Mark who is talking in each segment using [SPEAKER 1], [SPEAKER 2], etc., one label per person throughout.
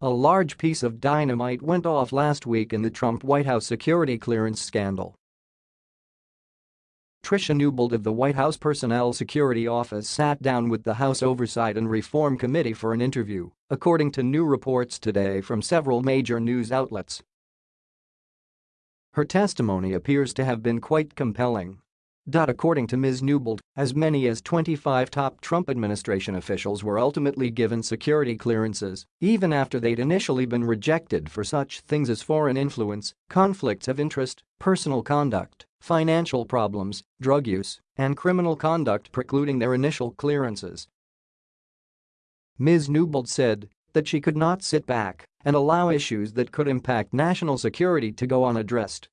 [SPEAKER 1] A large piece of dynamite went off last week in the Trump White House security clearance scandal. Tricia Newbold of the White House Personnel Security Office sat down with the House Oversight and Reform Committee for an interview, according to new reports today from several major news outlets. Her testimony appears to have been quite compelling. According to Ms. Newbold, as many as 25 top Trump administration officials were ultimately given security clearances, even after they'd initially been rejected for such things as foreign influence, conflicts of interest, personal conduct, financial problems, drug use, and criminal conduct precluding their initial clearances. Ms. Newbold said that she could not sit back and allow issues that could impact national security to go unaddressed.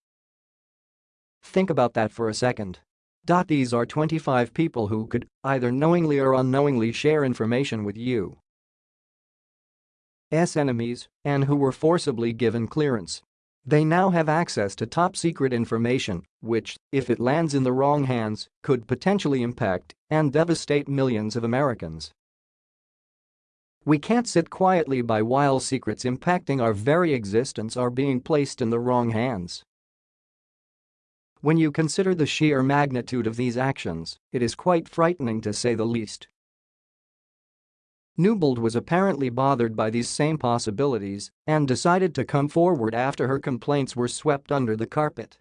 [SPEAKER 1] Think about that for a second. These are 25 people who could either knowingly or unknowingly share information with you. S enemies and who were forcibly given clearance. They now have access to top-secret information, which, if it lands in the wrong hands, could potentially impact and devastate millions of Americans. We can't sit quietly by while secrets impacting our very existence are being placed in the wrong hands. When you consider the sheer magnitude of these actions, it is quite frightening to say the least. Newbold was apparently bothered by these same possibilities and decided to come forward after her complaints were swept under the carpet.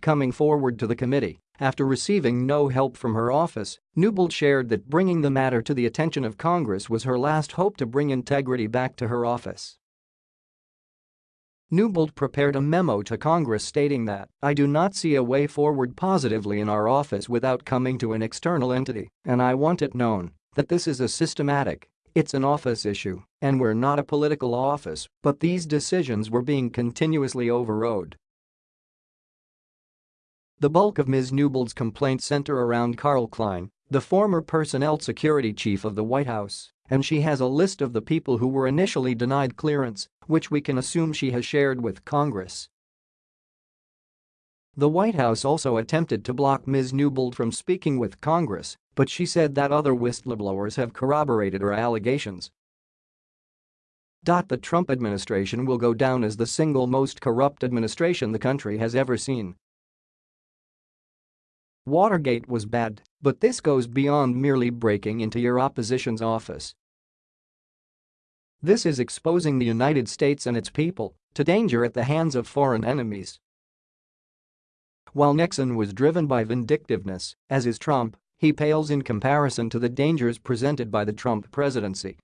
[SPEAKER 1] Coming forward to the committee, after receiving no help from her office, Newbold shared that bringing the matter to the attention of Congress was her last hope to bring integrity back to her office. Newbold prepared a memo to Congress stating that, I do not see a way forward positively in our office without coming to an external entity, and I want it known that this is a systematic, it's an office issue, and we're not a political office, but these decisions were being continuously overrode. The bulk of Ms. Newbold's complaints center around Carl Kline, the former personnel security chief of the White House, and she has a list of the people who were initially denied clearance, which we can assume she has shared with Congress. The White House also attempted to block Ms. Newbold from speaking with Congress, but she said that other whistleblowers have corroborated her allegations. The Trump administration will go down as the single most corrupt administration the country has ever seen. Watergate was bad, but this goes beyond merely breaking into your opposition's office. This is exposing the United States and its people to danger at the hands of foreign enemies. While Nixon was driven by vindictiveness, as is Trump, he pales in comparison to the dangers presented by the Trump presidency.